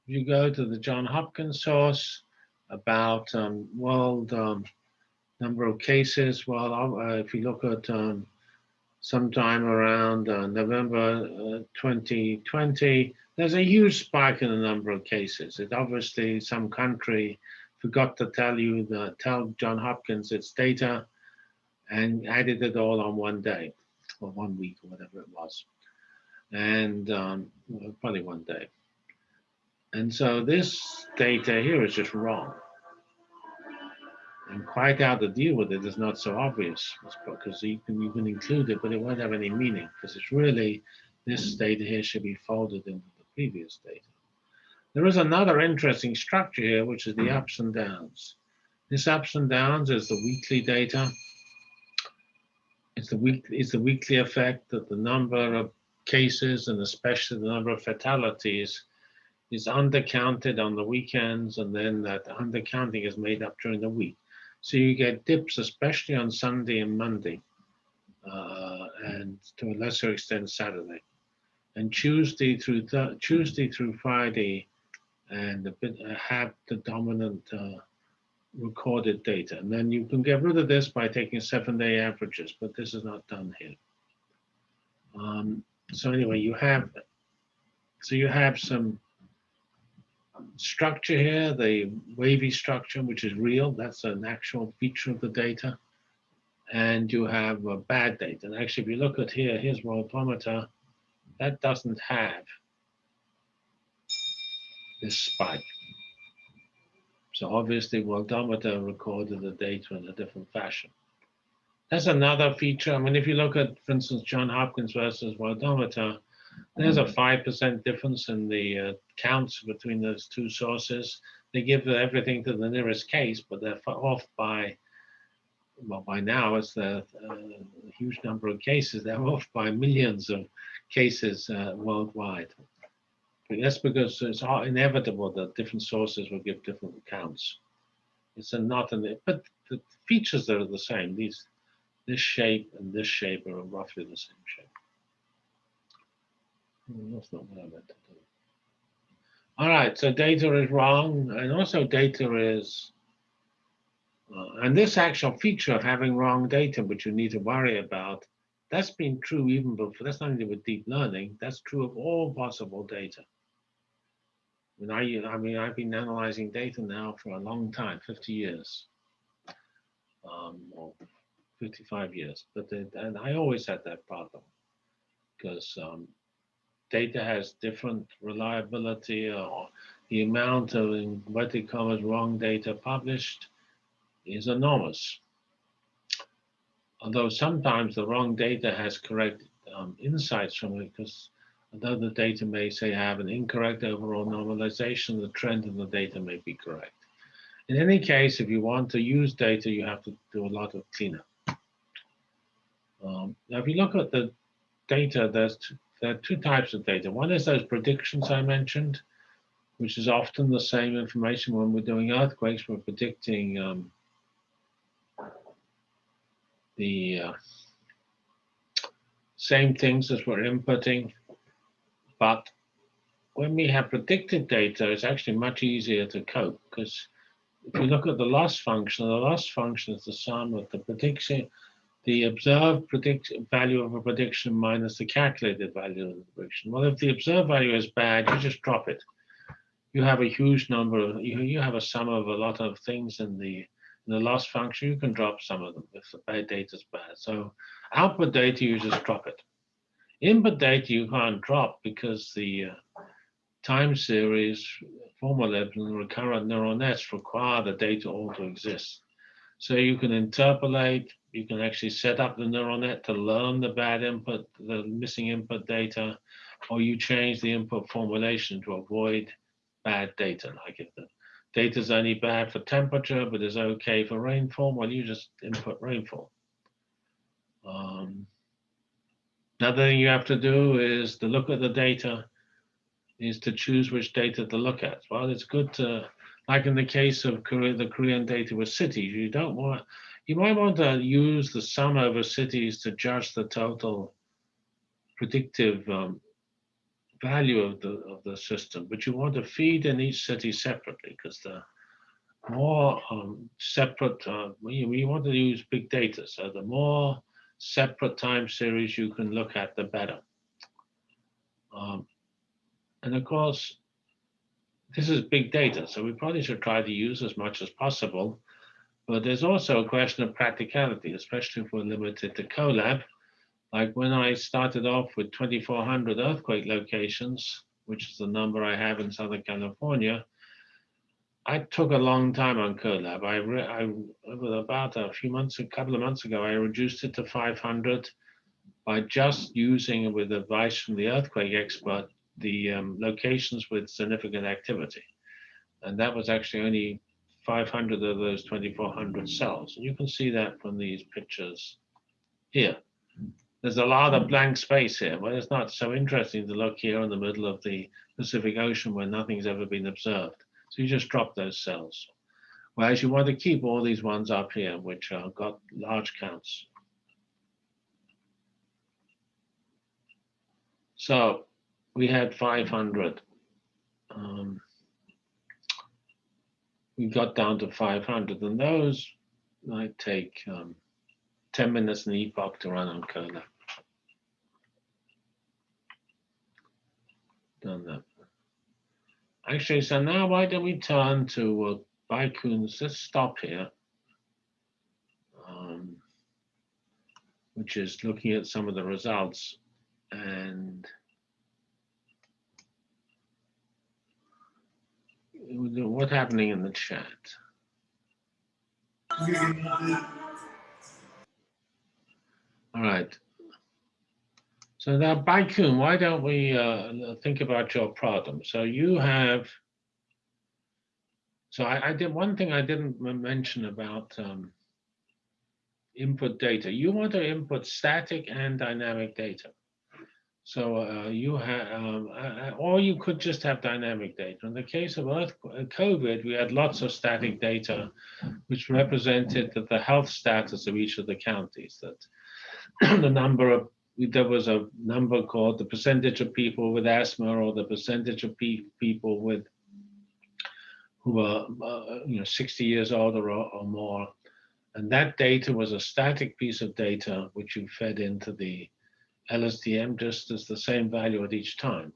If you go to the John Hopkins source about um, world um, number of cases, well, uh, if you look at um, sometime around uh, November uh, 2020, there's a huge spike in the number of cases. It obviously some country forgot to tell you the tell John Hopkins its data and added it all on one day or one week or whatever it was. And um, well, probably one day. And so this data here is just wrong and quite how to deal with it is not so obvious because you can, you can include it, but it won't have any meaning because it's really, this data here should be folded into the previous data. There is another interesting structure here, which is the ups and downs. This ups and downs is the weekly data. It's the week, the weekly effect that the number of cases and especially the number of fatalities is undercounted on the weekends and then that undercounting is made up during the week. So you get dips, especially on Sunday and Monday, uh, and to a lesser extent Saturday, and Tuesday through Tuesday through Friday, and a bit uh, have the dominant uh, recorded data. And then you can get rid of this by taking seven-day averages, but this is not done here. Um, so anyway, you have so you have some structure here, the wavy structure, which is real, that's an actual feature of the data. And you have a bad data. And actually, if you look at here, here's worldometer, that doesn't have this spike. So obviously, worldometer recorded the data in a different fashion. That's another feature. I mean, if you look at, for instance, John Hopkins versus worldometer, there's a 5% difference in the uh, counts between those two sources. They give everything to the nearest case, but they're off by, well, by now it's a, a huge number of cases. They're off by millions of cases uh, worldwide. That's because it's inevitable that different sources will give different accounts. It's not an, but the features that are the same. These, this shape and this shape are roughly the same shape. That's not what I meant to do. All right, so data is wrong, and also data is, uh, and this actual feature of having wrong data, which you need to worry about, that's been true even before, that's not only with deep learning, that's true of all possible data. I mean, I, mean, I've been analyzing data now for a long time, 50 years, um, or 55 years, but and I always had that problem. Because um, data has different reliability or the amount of inverted commas wrong data published is enormous. Although sometimes the wrong data has correct um, insights from it because although the data may say have an incorrect overall normalization, the trend in the data may be correct. In any case, if you want to use data, you have to do a lot of cleanup. Um, now, if you look at the data, there's there are two types of data. One is those predictions I mentioned, which is often the same information when we're doing earthquakes. We're predicting um, the uh, same things as we're inputting, but when we have predicted data, it's actually much easier to cope because if you look at the loss function, the loss function is the sum of the prediction, the observed predict value of a prediction minus the calculated value of the prediction. Well, if the observed value is bad, you just drop it. You have a huge number of, you, you have a sum of a lot of things in the in the loss function, you can drop some of them if the data is bad. So output data, you just drop it. Input data, you can't drop because the uh, time series, formalism, and recurrent neural nets require the data all to exist. So you can interpolate, you can actually set up the neural net to learn the bad input, the missing input data, or you change the input formulation to avoid bad data. Like if the data is only bad for temperature, but is okay for rainfall, well, you just input rainfall. Um, another thing you have to do is to look at the data, is to choose which data to look at. Well, it's good to, like in the case of Korea, the Korean data with cities, you don't want, you might want to use the sum over cities to judge the total predictive um, value of the of the system, but you want to feed in each city separately because the more um, separate, uh, we, we want to use big data. So the more separate time series you can look at, the better. Um, and of course, this is big data, so we probably should try to use as much as possible. But there's also a question of practicality, especially if we're limited to Colab. Like when I started off with 2,400 earthquake locations, which is the number I have in Southern California, I took a long time on Colab. I, I about a few months, a couple of months ago, I reduced it to 500 by just using, with advice from the earthquake expert, the um, locations with significant activity. And that was actually only 500 of those 2,400 cells. And you can see that from these pictures here. There's a lot of blank space here, but it's not so interesting to look here in the middle of the Pacific Ocean where nothing's ever been observed. So you just drop those cells. Whereas you want to keep all these ones up here, which are got large counts. So we had 500. Um, we got down to 500, and those might take um, 10 minutes an epoch to run on Colab. Done that. Actually, so now why don't we turn to uh, Baikun's, let's stop here, um, which is looking at some of the results and what's happening in the chat? All right. So now, Baikun, why don't we uh, think about your problem? So you have, so I, I did one thing I didn't mention about um, input data. You want to input static and dynamic data. So uh, you have, um, or you could just have dynamic data. In the case of Earth, uh, COVID, we had lots of static data, which represented the health status of each of the counties. That the number of there was a number called the percentage of people with asthma or the percentage of pe people with who are uh, you know 60 years old or, or more and that data was a static piece of data which you fed into the LSTM just as the same value at each time.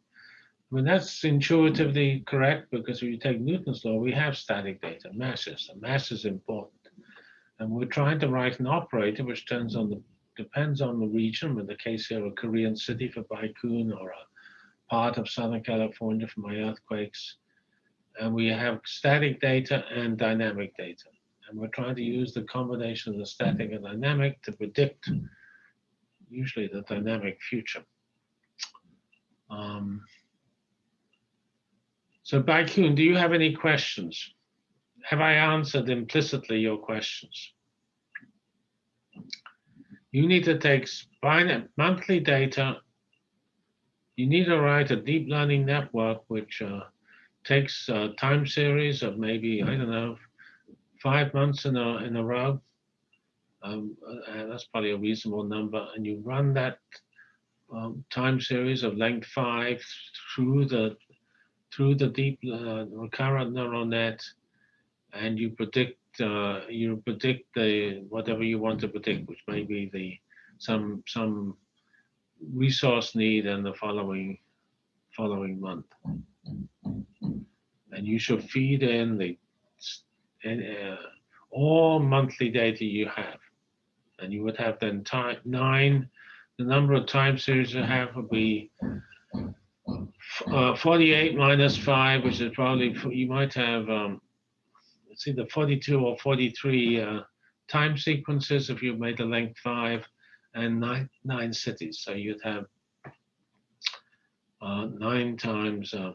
I mean, that's intuitively correct because if you take Newton's law, we have static data, masses, and mass is important. And we're trying to write an operator which turns on the depends on the region. In the case here, a Korean city for Baikun or a part of Southern California for my earthquakes. and we have static data and dynamic data. And we're trying to use the combination of the static and dynamic to predict usually the dynamic future. Um, so Baikun, do you have any questions? Have I answered implicitly your questions? You need to take monthly data. You need to write a deep learning network which uh, takes a time series of maybe, I don't know, five months in a, in a row. Um, uh, that's probably a reasonable number. And you run that um, time series of length five through the through the deep uh, recurrent neural net, and you predict uh, you predict the whatever you want to predict, which may be the some some resource need in the following following month, and you should feed in the uh, all monthly data you have, and you would have then time nine. The number of time series you have would be uh, 48 minus 5, which is probably, you might have, um, it's either 42 or 43 uh, time sequences if you made the length 5, and nine, nine cities. So you'd have uh, 9 times uh,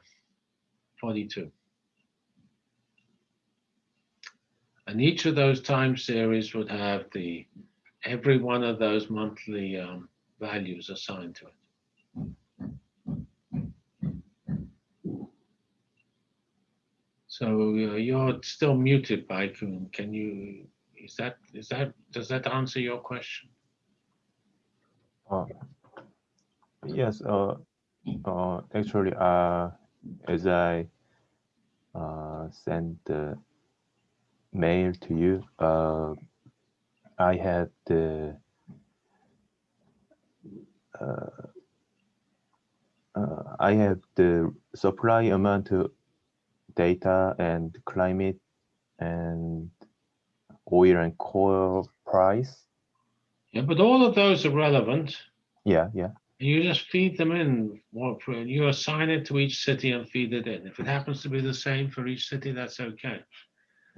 42. And each of those time series would have the every one of those monthly um, values assigned to it. So uh, you're still muted, Baikun. Can you, is that, is that, does that answer your question? Uh, yes, uh, uh, actually, uh, as I uh, sent the mail to you, uh, I had the uh, uh, I have the supply amount data and climate and oil and coal price. Yeah, but all of those are relevant. Yeah, yeah. You just feed them in. You assign it to each city and feed it in. If it happens to be the same for each city, that's okay.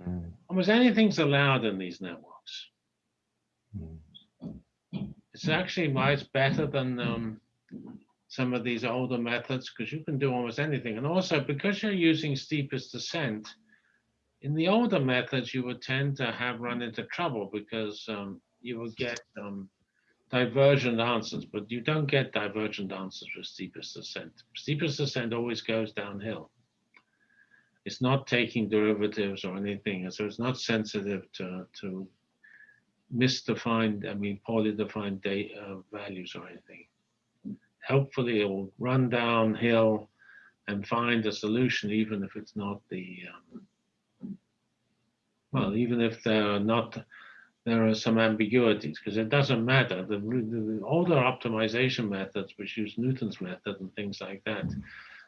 Mm. Almost anything's allowed in these networks. Mm. It's actually it's better than um, some of these older methods because you can do almost anything. And also because you're using steepest descent, in the older methods, you would tend to have run into trouble because um, you would get um, divergent answers, but you don't get divergent answers with steepest descent. Steepest descent always goes downhill. It's not taking derivatives or anything, so it's not sensitive to, to misdefined, I mean, poorly defined data, uh, values or anything hopefully it will run downhill and find a solution, even if it's not the, um, well, even if there are not, there are some ambiguities, because it doesn't matter. The, the, older optimization methods, which use Newton's method and things like that,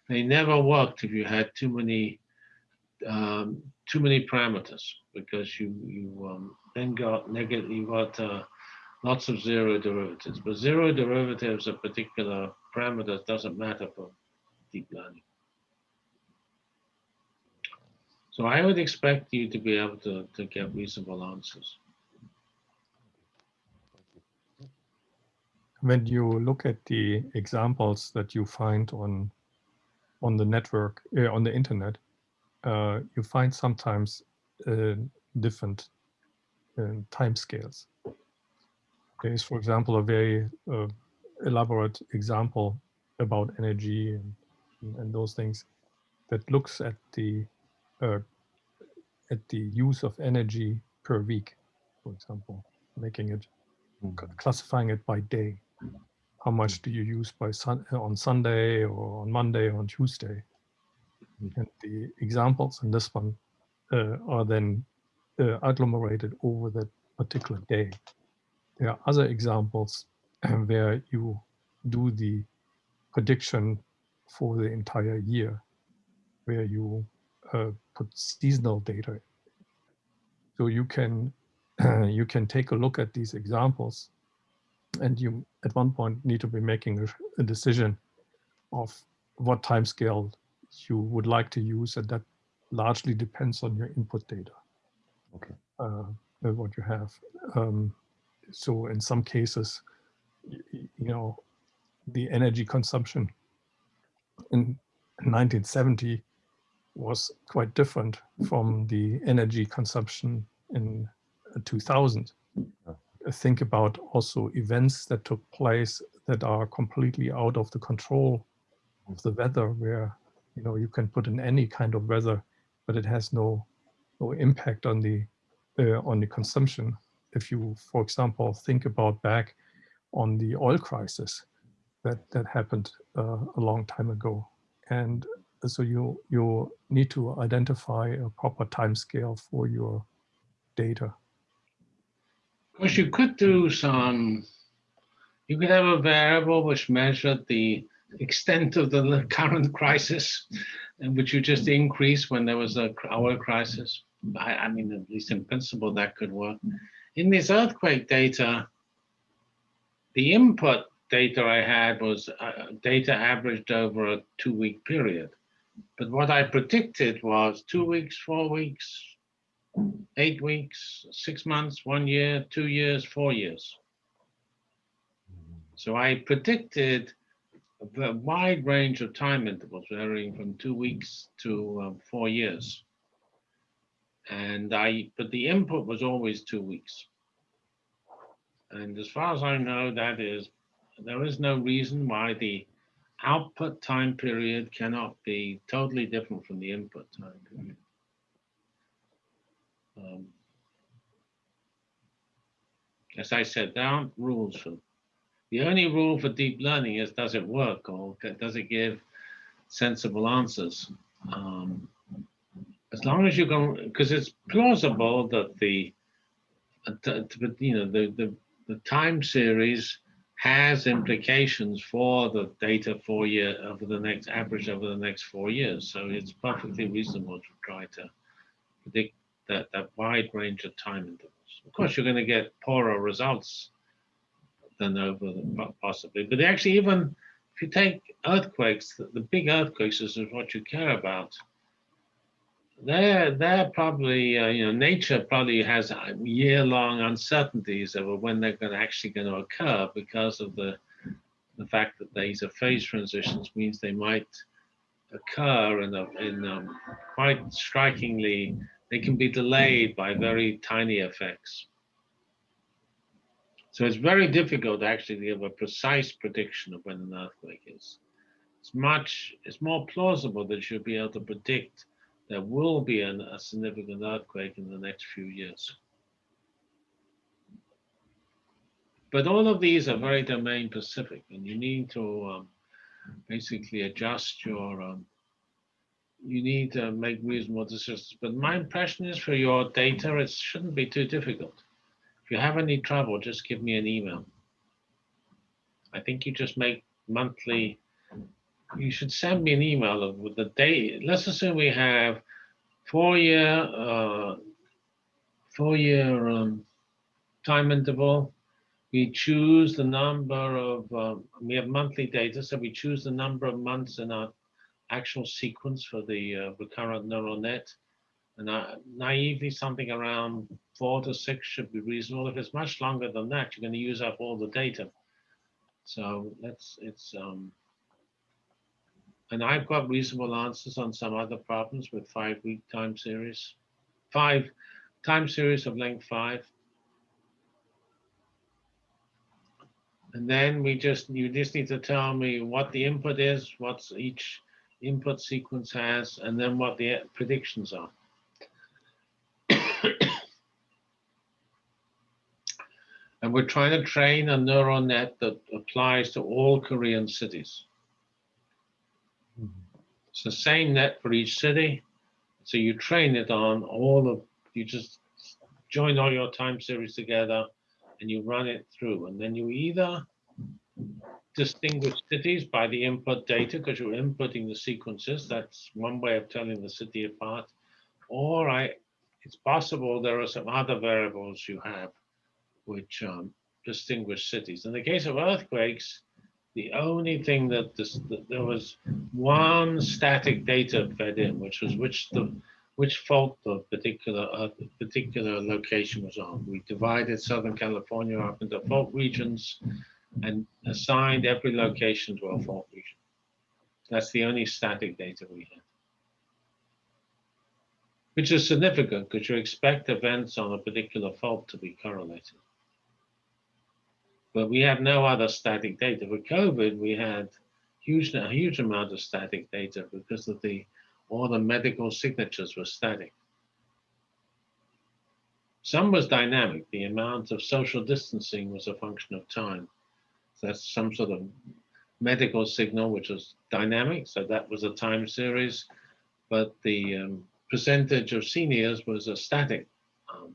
they never worked if you had too many um, too many parameters, because you you um, then got negative, you got uh, lots of zero derivatives. But zero derivatives of particular parameters doesn't matter for deep learning. So I would expect you to be able to, to get reasonable answers. When you look at the examples that you find on on the network, uh, on the internet, uh, you find sometimes uh, different uh, time scales. There is, for example, a very uh, elaborate example about energy and, and those things that looks at the uh, at the use of energy per week, for example, making it classifying it by day. How much do you use by sun on Sunday or on Monday or on Tuesday? And the examples in this one uh, are then uh, agglomerated over that particular day. There are other examples where you do the prediction for the entire year, where you uh, put seasonal data. So you can you can take a look at these examples, and you at one point need to be making a, a decision of what time scale you would like to use and that largely depends on your input data. Okay. Uh, uh, what you have. Um, so in some cases, you know, the energy consumption in 1970 was quite different from the energy consumption in uh, 2000. Yeah. Uh, Think about also events that took place that are completely out of the control of the weather, where you know you can put in any kind of weather, but it has no no impact on the uh, on the consumption. If you, for example, think about back on the oil crisis that that happened uh, a long time ago, and so you you need to identify a proper time scale for your data. Course, you could do some, you could have a variable which measured the extent of the current crisis, and which you just increase when there was a oil crisis. I, I mean, at least in principle, that could work. In this earthquake data, the input data I had was uh, data averaged over a two-week period. But what I predicted was two weeks, four weeks, eight weeks, six months, one year, two years, four years. So I predicted a wide range of time intervals varying from two weeks to um, four years. And I, but the input was always two weeks. And as far as I know, that is, there is no reason why the output time period cannot be totally different from the input time period. Um, As I said, there aren't rules for, the only rule for deep learning is does it work or does it give sensible answers? Um, As long as you can, because it's plausible that the, you know, the, the, the time series has implications for the data for year over the next average over the next four years. So it's perfectly reasonable to try to predict that, that wide range of time intervals. Of course, you're going to get poorer results than over the po- possibly, but actually, even if you take earthquakes, the, the big earthquakes is what you care about. They're, they're probably, uh, you know, nature probably has uh, year-long uncertainties over when they're going to actually going to occur because of the the fact that these are phase transitions means they might occur in a, in um, quite strikingly they can be delayed by very tiny effects. So it's very difficult actually to give a precise prediction of when an earthquake is. It's much, it's more plausible that you'll be able to predict there will be an, a significant earthquake in the next few years. But all of these are very domain specific and you need to um, basically adjust your um, you need to make reasonable decisions. But my impression is for your data, it shouldn't be too difficult. If you have any trouble, just give me an email. I think you just make monthly, you should send me an email of- with the date. Let's assume we have four year, uh, four year um, time interval. We choose the number of, um, we have monthly data, so we choose the number of months in our actual sequence for the uh, recurrent neural net. And uh, naively, something around four to six should be reasonable. If it's much longer than that, you're going to use up all the data. So that's it's um, and I've got reasonable answers on some other problems with five week time series, five time series of length five. And then we just you just need to tell me what the input is, what's each input sequence has, and then what the predictions are. and we're trying to train a neural net that applies to all Korean cities. It's the same net for each city. So you train it on all of, you just join all your time series together and you run it through. And then you either distinguish cities by the input data because you're inputting the sequences. That's one way of telling the city apart. Or I, it's possible there are some other variables you have which um, distinguish cities. In the case of earthquakes, the only thing that, this, that there was one static data fed in, which was which the which fault the particular uh, particular location was on. We divided Southern California up into fault regions and assigned every location to a fault region. That's the only static data we had. Which is significant because you expect events on a particular fault to be correlated. But we have no other static data. For COVID, we had huge, a huge amount of static data because of the all the medical signatures were static. Some was dynamic. The amount of social distancing was a function of time. So that's some sort of medical signal, which was dynamic. So that was a time series. But the um, percentage of seniors was a static um.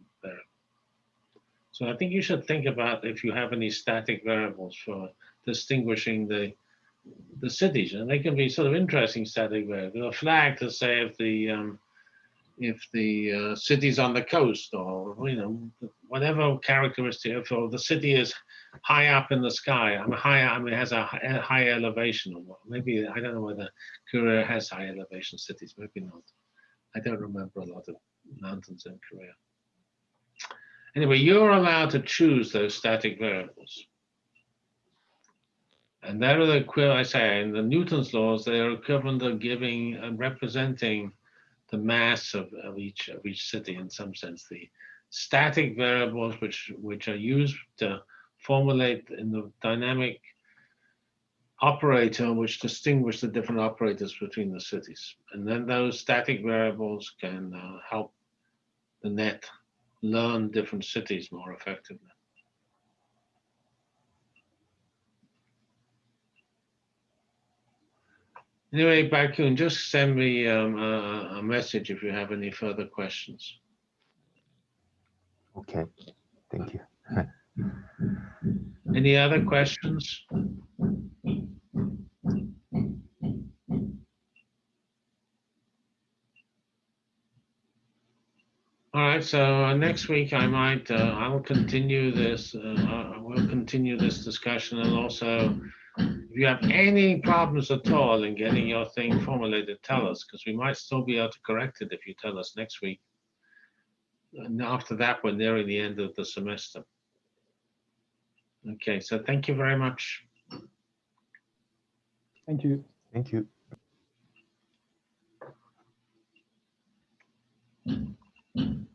So I think you should think about if you have any static variables for distinguishing the the cities, and they can be sort of interesting static variables. A flag to say if the um, if the uh, city's on the coast, or you know whatever characteristic. If the city is high up in the sky, I mean high, I mean it has a high, elevation, or maybe I don't know whether Korea has high elevation cities. Maybe not. I don't remember a lot of mountains in Korea. Anyway, you're allowed to choose those static variables. And there are the, I say, in the Newton's laws, they are equivalent of giving and representing the mass of, of each of each city in some sense. The static variables which which are used to formulate in the dynamic operator which distinguish the different operators between the cities. And then those static variables can uh, help the net learn different cities more effectively. Anyway, Bakun, just send me um, a, a message if you have any further questions. Okay, thank you. Any other questions? All right, so uh, next week I might, uh, I will continue this, uh, I will continue this discussion and also if you have any problems at all in getting your thing formulated, tell us, because we might still be able to correct it if you tell us next week. And after that, we're nearing the end of the semester. Okay, so thank you very much. Thank you. Thank you. Mm-hmm.